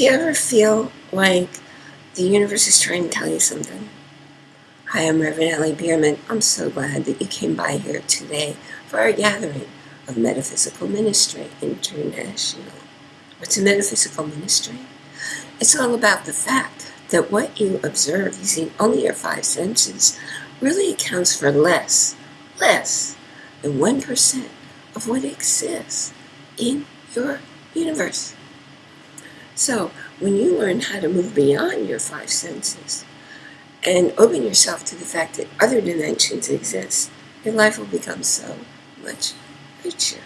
Do you ever feel like the universe is trying to tell you something? Hi, I'm Reverend Ellie Bierman. I'm so glad that you came by here today for our gathering of Metaphysical Ministry International. What's a metaphysical ministry? It's all about the fact that what you observe using only your five senses really accounts for less, less than 1% of what exists in your universe. So when you learn how to move beyond your five senses and open yourself to the fact that other dimensions exist, your life will become so much richer.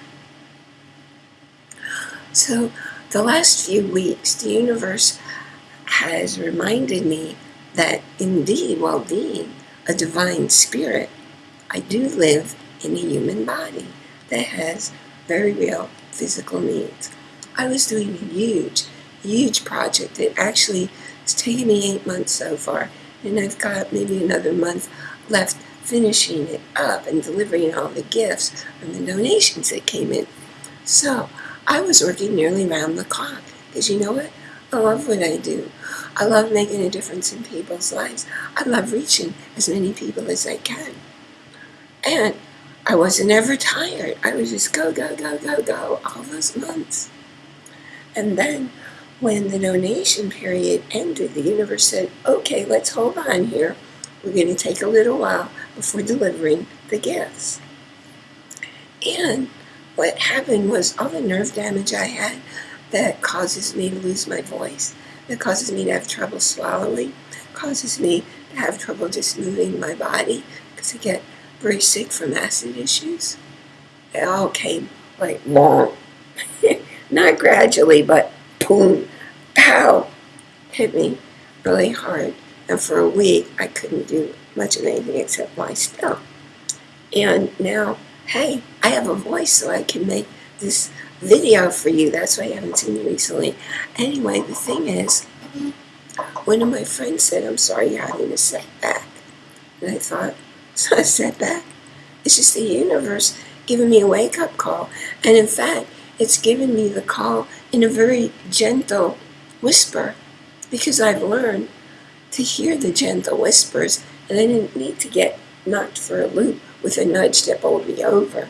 So the last few weeks, the universe has reminded me that indeed, while being a divine spirit, I do live in a human body that has very real physical needs. I was doing a huge huge project. It actually it's taken me eight months so far, and I've got maybe another month left finishing it up and delivering all the gifts and the donations that came in. So I was working nearly round the clock because you know what? I love what I do. I love making a difference in people's lives. I love reaching as many people as I can. And I wasn't ever tired. I was just go, go, go, go, go all those months. And then when the donation period ended, the universe said, okay, let's hold on here. We're going to take a little while before delivering the gifts. And what happened was all the nerve damage I had that causes me to lose my voice, that causes me to have trouble swallowing, causes me to have trouble just moving my body because I get very sick from acid issues. It all came like long, not gradually, but boom, pow, hit me really hard. And for a week, I couldn't do much of anything except lie still. And now, hey, I have a voice so I can make this video for you. That's why I haven't seen you recently. Anyway, the thing is, one of my friends said, I'm sorry you're having a setback. And I thought, it's not a setback. It's just the universe giving me a wake-up call. And in fact, it's given me the call in a very gentle whisper because I've learned to hear the gentle whispers and I didn't need to get knocked for a loop with a nudge that bowled me over.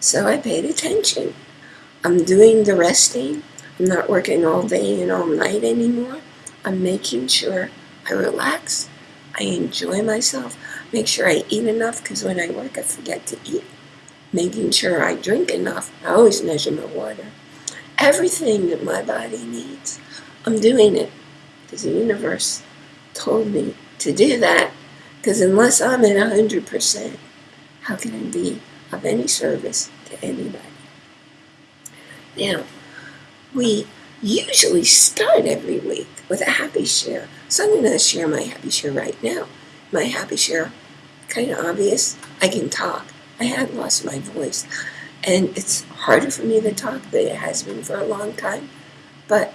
So I paid attention. I'm doing the resting. I'm not working all day and all night anymore. I'm making sure I relax. I enjoy myself. Make sure I eat enough because when I work I forget to eat. Making sure I drink enough. I always measure my water everything that my body needs. I'm doing it because the universe told me to do that because unless I'm at 100%, how can I be of any service to anybody? Now, we usually start every week with a happy share. So I'm going to share my happy share right now. My happy share, kind of obvious, I can talk. I had lost my voice. And it's harder for me to talk than it has been for a long time. But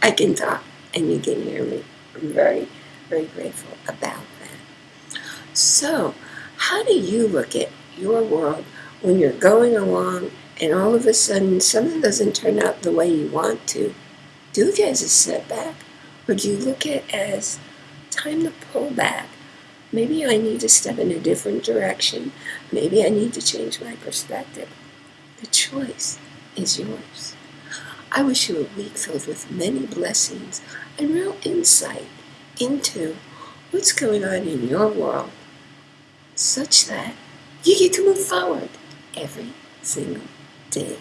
I can talk and you can hear me. I'm very, very grateful about that. So, how do you look at your world when you're going along and all of a sudden something doesn't turn out the way you want to? Do you look at it as a setback? Or do you look at it as time to pull back? Maybe I need to step in a different direction. Maybe I need to change my perspective. The choice is yours. I wish you a week filled with many blessings and real insight into what's going on in your world such that you get to move forward every single day.